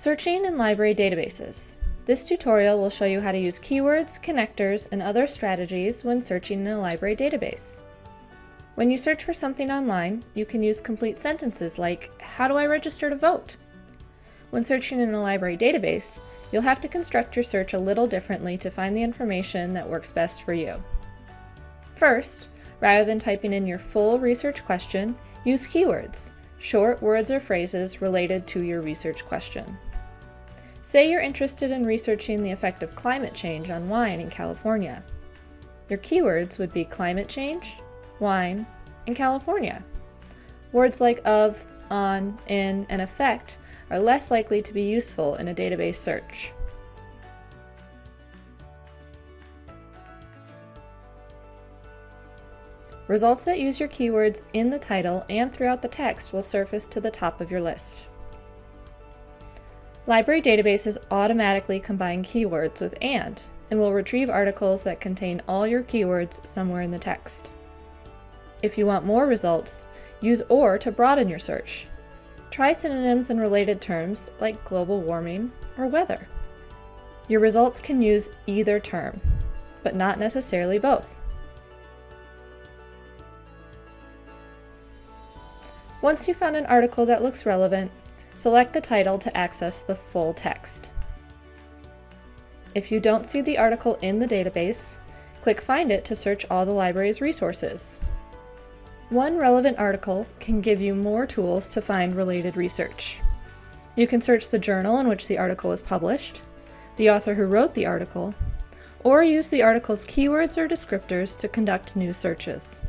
Searching in library databases. This tutorial will show you how to use keywords, connectors, and other strategies when searching in a library database. When you search for something online, you can use complete sentences like, how do I register to vote? When searching in a library database, you'll have to construct your search a little differently to find the information that works best for you. First, rather than typing in your full research question, use keywords, short words or phrases related to your research question. Say you're interested in researching the effect of climate change on wine in California. Your keywords would be climate change, wine, and California. Words like of, on, in, and effect are less likely to be useful in a database search. Results that use your keywords in the title and throughout the text will surface to the top of your list. Library databases automatically combine keywords with AND and will retrieve articles that contain all your keywords somewhere in the text. If you want more results, use OR to broaden your search. Try synonyms and related terms like global warming or weather. Your results can use either term, but not necessarily both. Once you found an article that looks relevant, Select the title to access the full text. If you don't see the article in the database, click Find It to search all the library's resources. One relevant article can give you more tools to find related research. You can search the journal in which the article was published, the author who wrote the article, or use the article's keywords or descriptors to conduct new searches.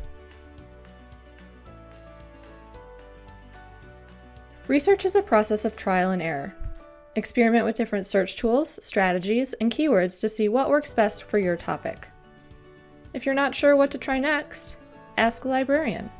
Research is a process of trial and error. Experiment with different search tools, strategies, and keywords to see what works best for your topic. If you're not sure what to try next, ask a librarian.